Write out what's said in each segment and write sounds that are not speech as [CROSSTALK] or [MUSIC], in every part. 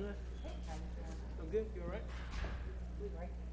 I'm good, you all right? No.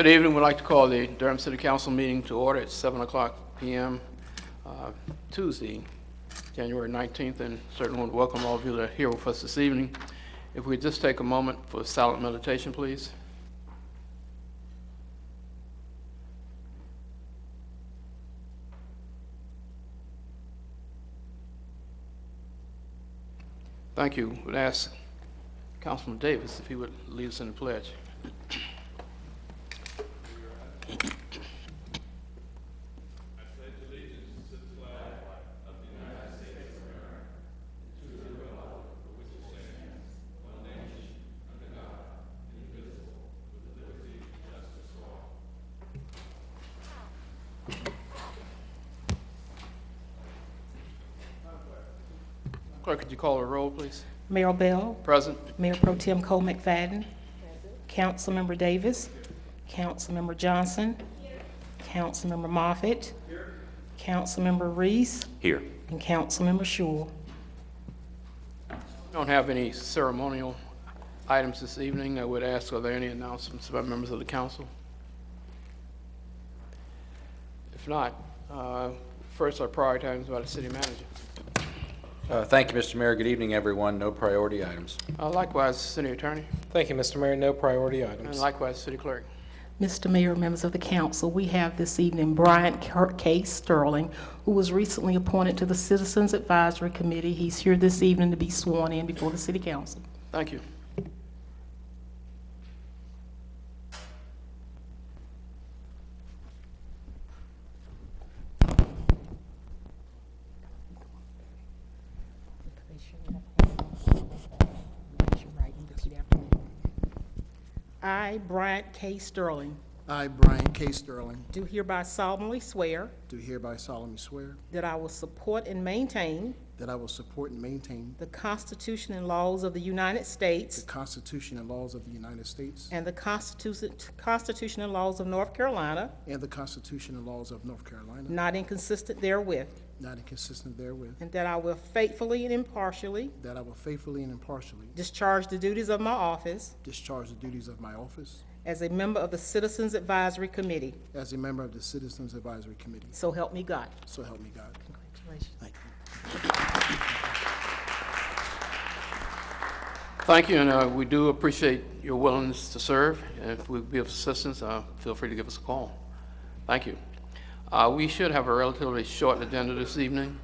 Good evening. We'd like to call the Durham City Council meeting to order at 7 o'clock PM uh, Tuesday, January 19th, and certainly want to welcome all of you that are here with us this evening. If we just take a moment for silent meditation, please. Thank you. We'd ask Councilman Davis if he would lead us in the pledge. Clerk, could you call a roll, please? Mayor Bell, Present. Mayor Pro Tem Cole McFadden, Councilmember Davis, Councilmember Johnson, Here. Councilmember Moffitt, Councilmember Reece, Here. and Councilmember Schewel. Don't have any ceremonial items this evening. I would ask, are there any announcements by members of the council? If not, uh, first our priority items by the city manager. Uh, Thank you, Mr. Mayor. Good evening, everyone. No priority items. Uh, Likewise, city attorney, Thank you, Mr. Mayor. No priority and items. likewise, city clerk. Mr. Mayor, members of the council, we have this evening Bryant K. Sterling, who was recently appointed to the Citizens Advisory Committee. He's here this evening to be sworn in before the city council. Thank you. I, Bryant K. Sterling, I, Brian K. Sterling, do hereby solemnly swear do hereby solemnly swear that I will support and maintain that I will support and maintain the Constitution and laws of the United States the Constitution and laws of the United States and the Constitution Constitution and laws of North Carolina, and the Constitution and laws of North Carolina, not inconsistent therewith, not inconsistent therewith, and that I will faithfully and impartially that I will faithfully and impartially discharge the duties of my office discharge the duties of my office as a member of the Citizens Advisory Committee. as a member of the Citizens Advisory Committee. So help me God. So help me God. Congratulations. Thank you. Thank you, and uh, we do appreciate your willingness to serve. And If we be of assistance, uh, feel free to give us a call. Thank you. Uh, We should have a relatively short agenda this evening.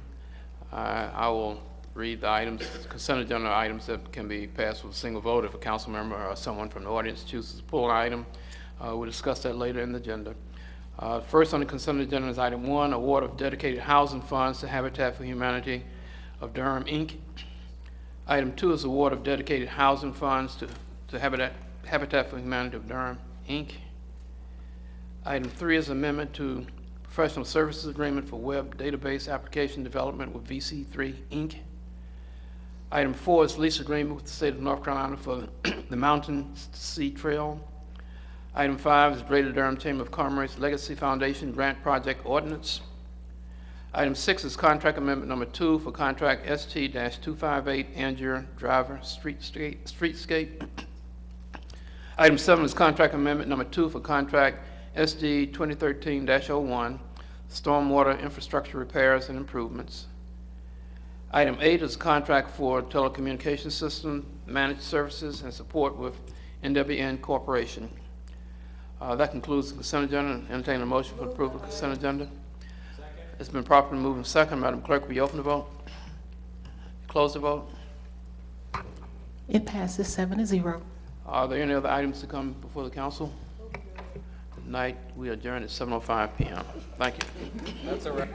Uh, I will read the items, consent agenda items that can be passed with a single vote if a council member or someone from the audience chooses to pull an item. Uh, We'll discuss that later in the agenda. Uh, First on the consent agenda is item one, award of dedicated housing funds to Habitat for Humanity of Durham, Inc. Item two is award of dedicated housing funds to to Habitat Habitat for Humanity of Durham, Inc. Item three is amendment to professional services agreement for web database application development with VC3, Inc. Item four is lease agreement with the state of North Carolina for the [CLEARS THROAT] Mountain Sea Trail. Item five is Greater Durham Chamber of Commerce Legacy Foundation Grant Project Ordinance. Item six is contract amendment number two for contract ST-258 Angier Driver Streetscape. Streetscape. Item seven is contract amendment number two for contract SD 2013-01 Stormwater Infrastructure Repairs and Improvements. Item eight is contract for telecommunications system managed services and support with NWN Corporation. Uh, That concludes the consent agenda. Entertain a motion for approval of consent agenda. It's been properly moved and second. Madam Clerk, will you open the vote? Close the vote. It passes seven to zero. Are there any other items to come before the council? Tonight, we adjourn at 7:05 PM. Thank you. That's all right.